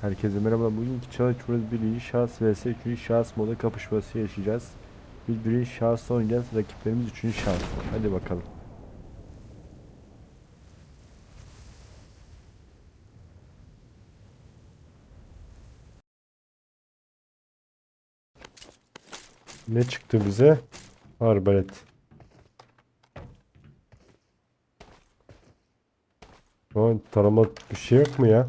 Herkese merhaba. Bugünkü burası birinci şahıs vs üçüncü şahıs moda kapışması yaşayacağız. Biz birinci şahısta oynayacağız. Rakiplerimiz üçüncü şahıs. Hadi bakalım. Ne çıktı bize? Arbalet. Aman tarama bir şey yok mu ya?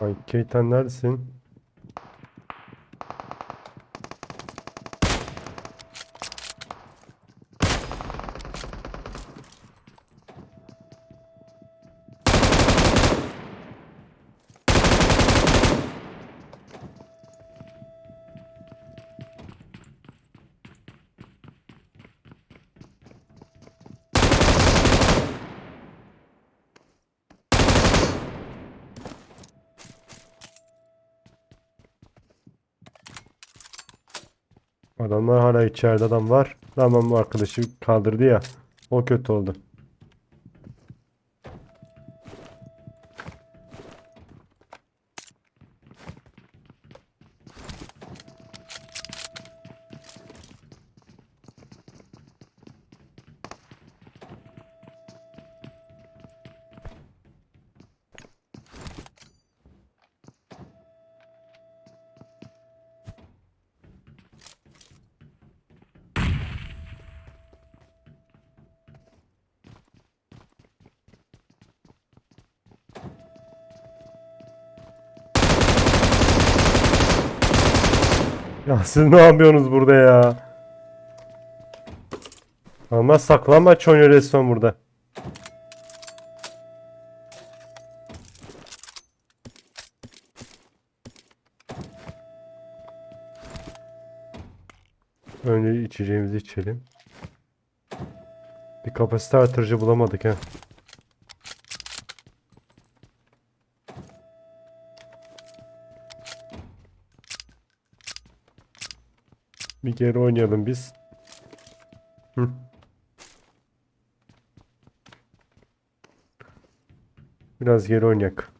Ay Keytan neredesin? Adamlar hala içeride adam var. Tamam bu arkadaşı kaldırdı ya. O kötü oldu. Siz ne yapıyorsunuz burada ya? Ama saklanmaç oynuyor resmen burada. Önce içeceğimizi içelim. Bir kapasite artırıcı bulamadık ha. Geri oynayalım biz. Hı. Biraz geri oynayak.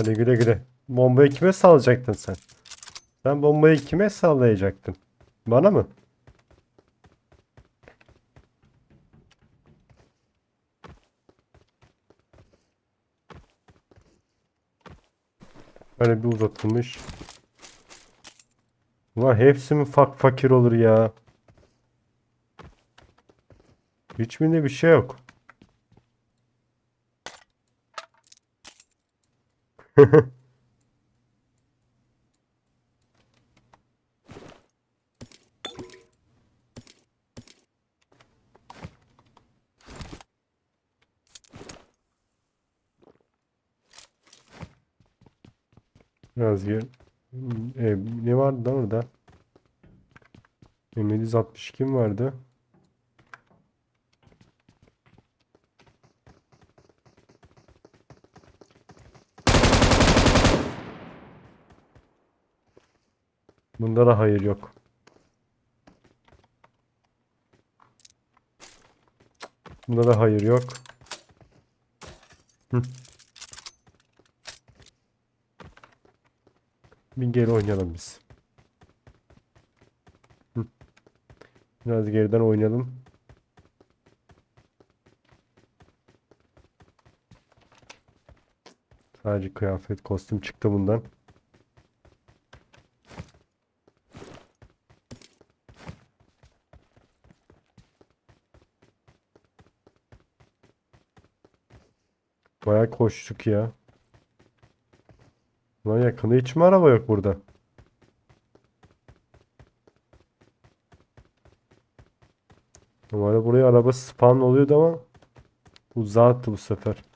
Hadi güle güle. Bombayı kime sallayacaktın sen? Sen bombayı kime sallayacaktın? Bana mı? Böyle bir uzatılmış. Ulan hepsi mi fak fakir olur ya? Hiçbirinde bir şey yok. Biraz gir. E, ne vardı da orada? 762 mi vardı? Bunda da hayır yok. Bunda da hayır yok. Bir geri oynayalım biz. Biraz geriden oynayalım. Sadece kıyafet, kostüm çıktı bundan. Bayağı koştuk ya. Lan yakında hiç mi araba yok burada? Normalde buraya araba spawn oluyordu ama uzağa attı bu sefer.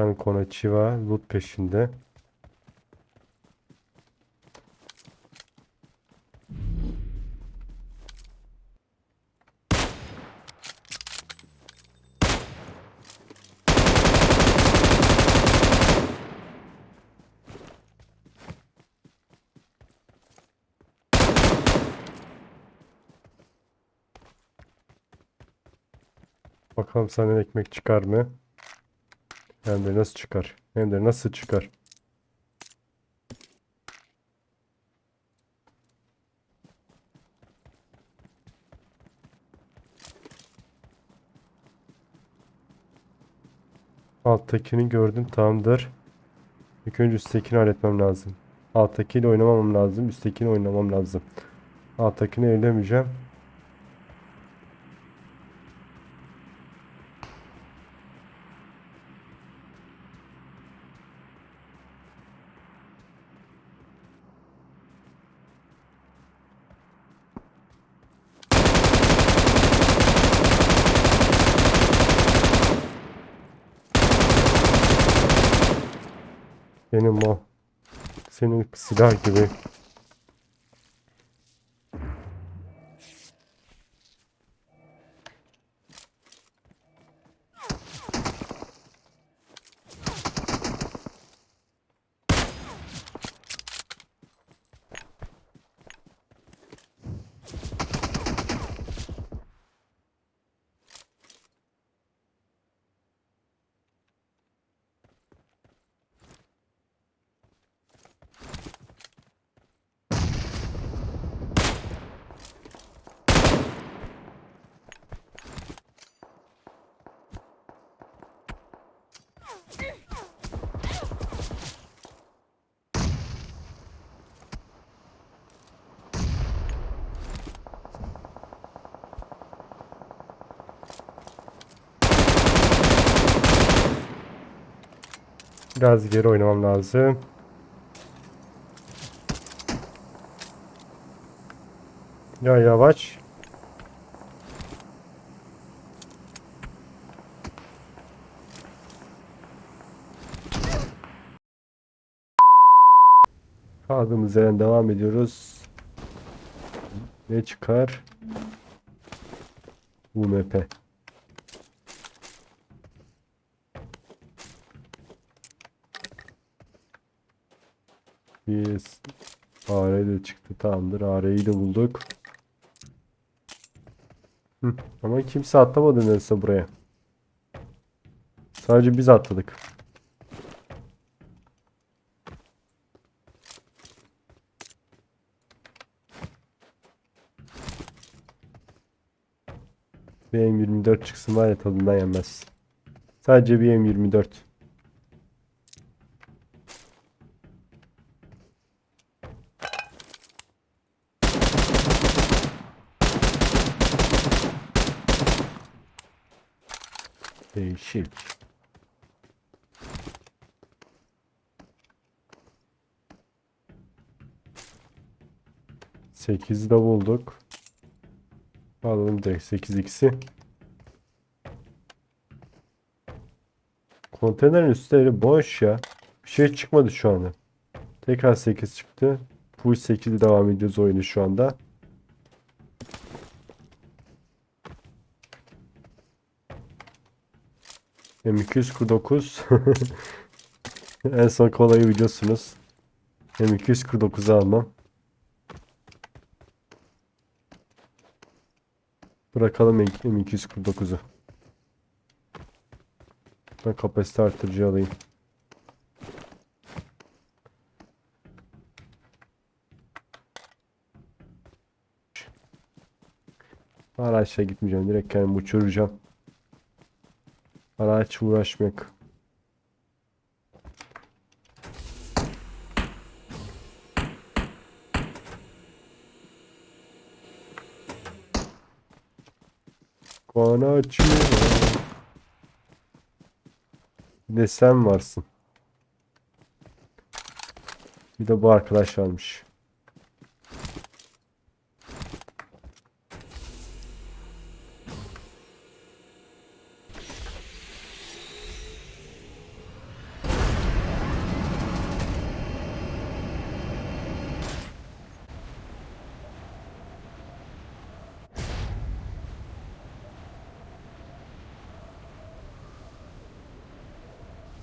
Tane Konachiwa loot peşinde. Bakalım senden ekmek çıkar mı? Hem de nasıl çıkar? Hem de nasıl çıkar? Alttakini gördüm tamamdır. İlk önce üsttekini halletmem lazım. Alttakiyle oynamamam lazım. Üsttekini oynamam lazım. Alttakini ellemeyeceğim. Benim o. Senin silah gibi. Biraz geri oynamam lazım. Ya yavaş. Kaldığımız yerden devam ediyoruz. Ne çıkar? UMP. Yes. AR de çıktı. Tamamdır. AR'yi de bulduk. Hı. Ama kimse atlamadı neredeyse buraya. Sadece biz atladık. Bir M24 çıksın var ya tadından yenmez. Sadece bir M24. Değişik. Sekiz de bulduk. Alalım direkt sekiz ikisi. Konteynerin üstleri boş ya. Bir şey çıkmadı şu anda. Tekrar 8 çıktı. Full 8'i devam ediyoruz oyunu şu anda. M249 En son kolayı biliyorsunuz. M249'u almam. Bırakalım M249'u. Ben kapasite artırıcı alayım. Araçla gitmeyeceğim. Direkt kendimi uçuracağım. Araç uğraşmak. Bana açıyor. Bir de sen varsın. Bir de bu arkadaş varmış.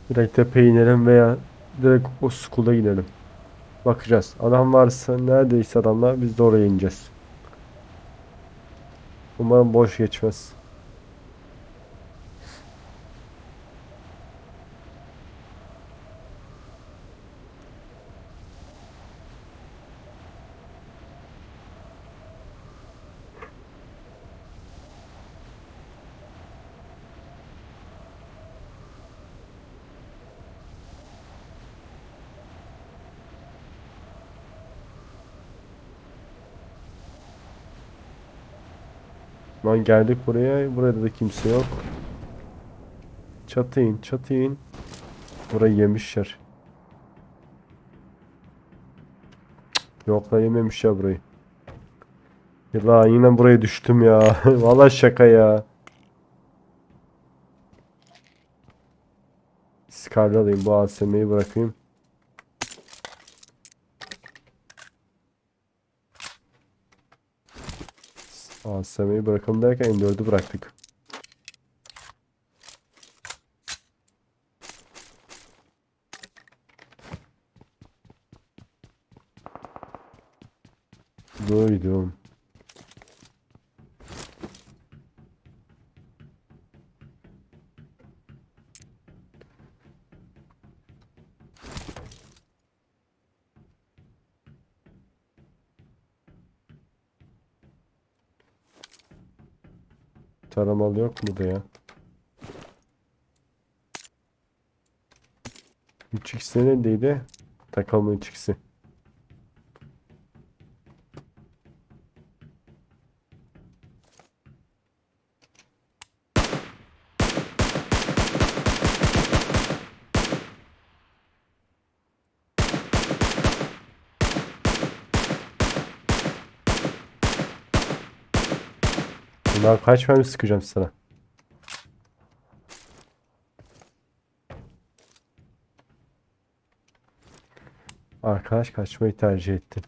Direkt tepeye inelim veya direkt o school'a gidelim. Bakacağız. Adam varsa neredeyse adamlar biz de oraya ineceğiz. Umarım boş geçmez. Lan geldik buraya. Burada da kimse yok. Çatı in, çatı in. Burayı yemişler. Yok lan yememişler burayı. Ya yine buraya düştüm ya. Vallahi şaka ya. Scar'ı alayım. Bu ASM'yi bırakayım. ASM'yi bırakalım derken M4'ü bıraktık. Duydum. Taramalı yok mu da ya? 3x neredeydi? Takalma 3x'i. Bundan kaç mermi sıkacağım sana? Arkadaş kaçmayı tercih etti.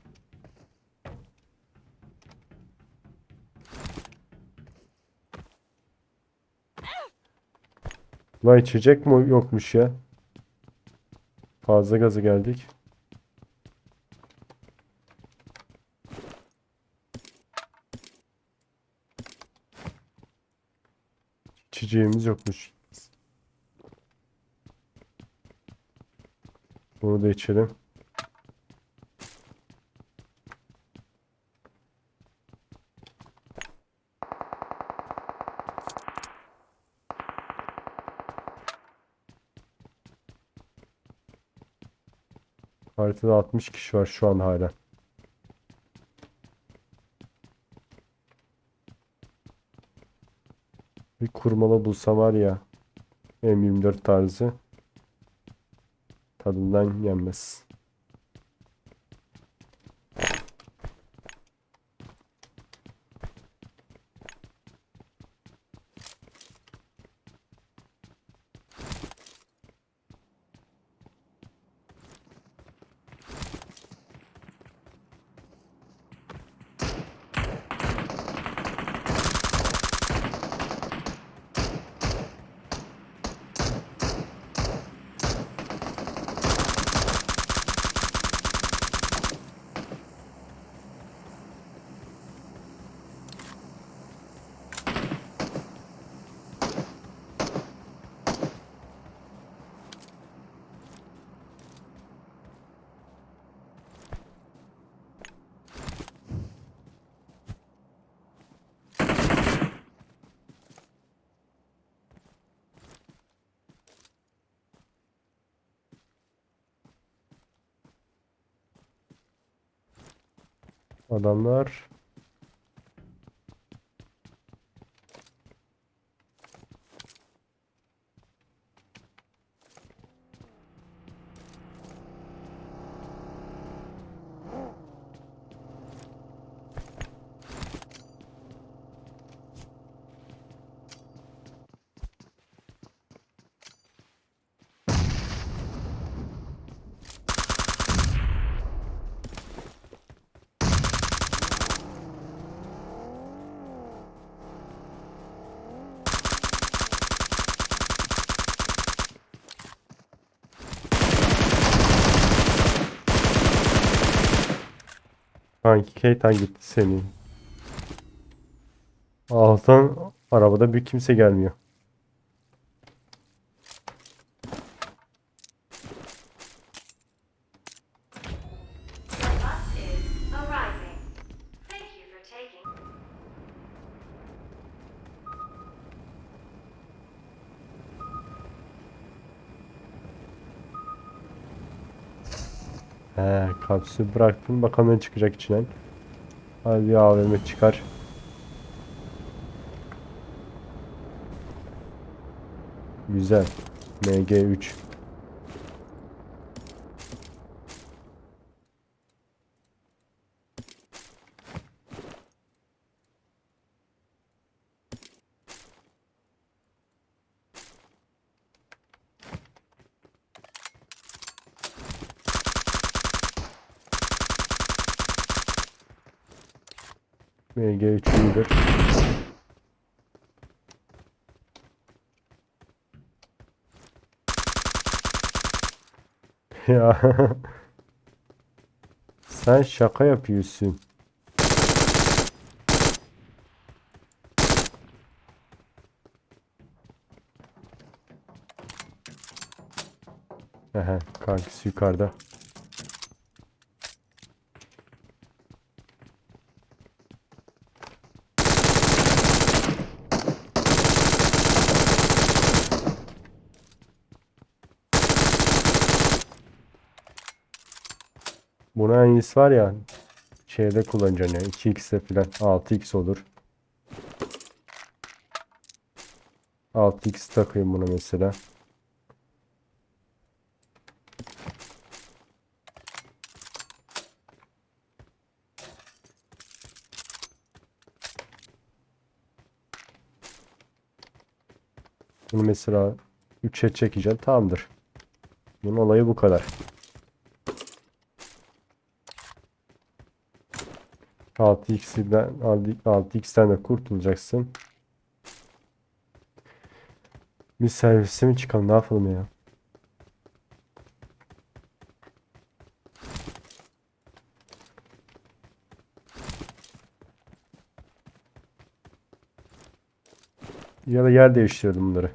Lan içecek mi yokmuş ya? Fazla gazı geldik. İçeceğimiz yokmuş. Bunu da içelim. Haritada 60 kişi var şu an hala. Kurmalı bulsam var ya. M24 tarzı. Tadından yenmez. Adamlar Kanki Keytan gitti senin. Allah'tan arabada bir kimse gelmiyor. Kapsülü bıraktım. Bakalım ne çıkacak içinden. Hadi bir AVM çıkar. Güzel. MG3. MG3 iyidir. Ya. Sen şaka yapıyorsun. Ehe, kankisi yukarıda. Buna en iyisi var ya şeyde kullanacaksın ya 2x'e falan 6x olur. 6x takayım buna mesela. Bunu mesela 3'e çekeceğim tamamdır. Bunun olayı bu kadar. 6x'den 6x'ten de kurtulacaksın. Bir servise mi çıkalım ne yapalım ya? Ya da yer değiştirelim bunları.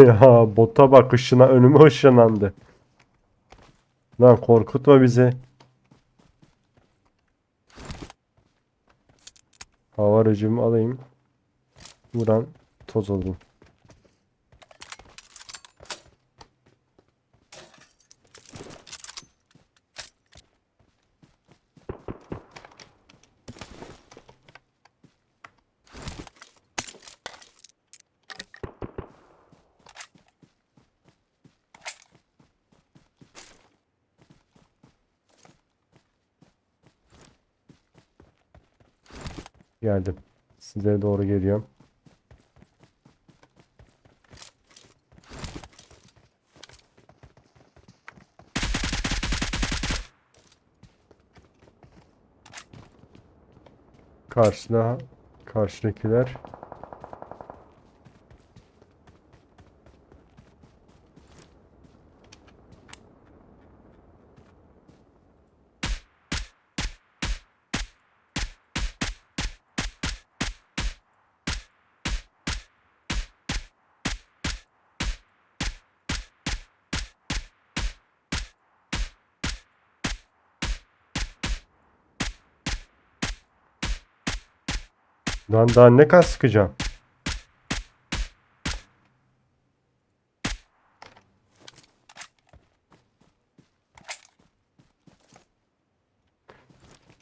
Ya bota bak ışına önüme ışınlandı. Lan korkutma bizi. Hava alayım. Vuran toz oldum. Geldim. Size doğru geliyorum. Karşıda karşıdakiler Lan daha ne kadar sıkacağım?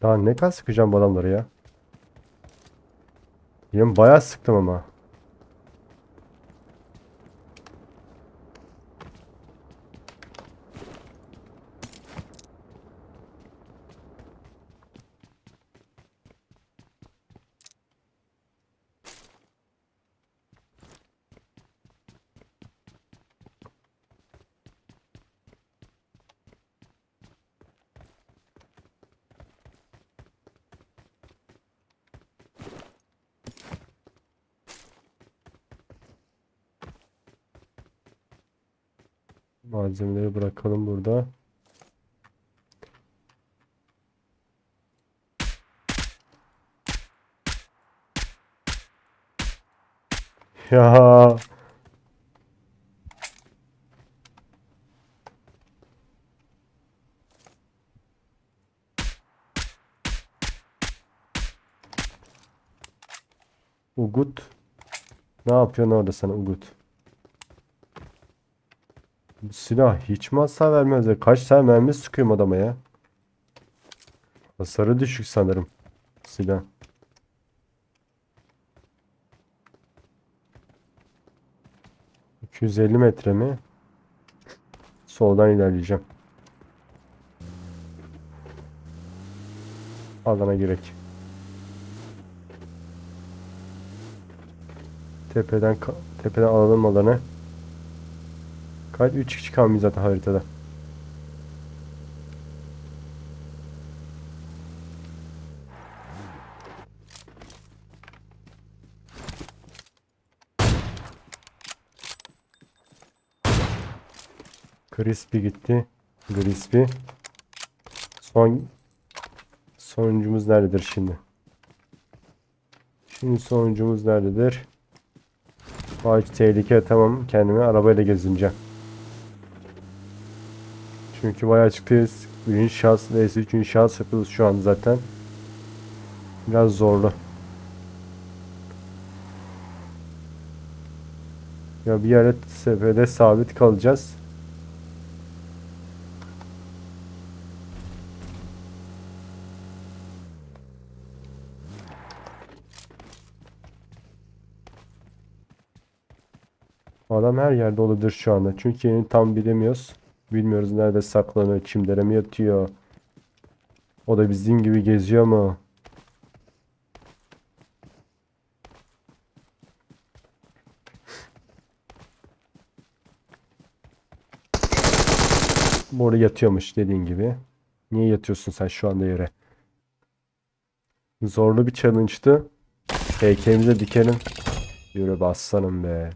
Daha ne kadar sıkacağım bu adamları ya? Yem bayağı sıktım ama. Malzemeleri bırakalım burada. Ya Ugut. Ne yapıyorsun orada sen Ugut? Silah hiç mi hasar vermez? Kaç tane mermi sıkıyorum adama ya? Hasarı düşük sanırım. Silah. ...250 metre mi? Soldan ilerleyeceğim. Alana girek. Tepeden tepeden alalım alanı. Kaç 3 kişi kalmış zaten haritada. Crispy gitti. Crispy. Son sonuncumuz nerededir şimdi? Şimdi sonuncumuz nerededir? Ağaç tehlike tamam kendime arabayla gezineceğim. Çünkü bayağı açıktayız. Şahıs vs. üçüncü şahıs yapıyoruz şu an zaten. Biraz zorlu. Ya bir yere seferde sabit kalacağız. Adam her yerde olabilir şu anda. Çünkü yerini tam bilemiyoruz. Bilmiyoruz nerede saklanıyor, çimlere mi yatıyor. O da bizim gibi geziyor mu? Bu orada yatıyormuş dediğin gibi. Niye yatıyorsun sen şu anda yere? Zorlu bir challenge'tı. Heykelimize dikelim. Yürü be aslanım be.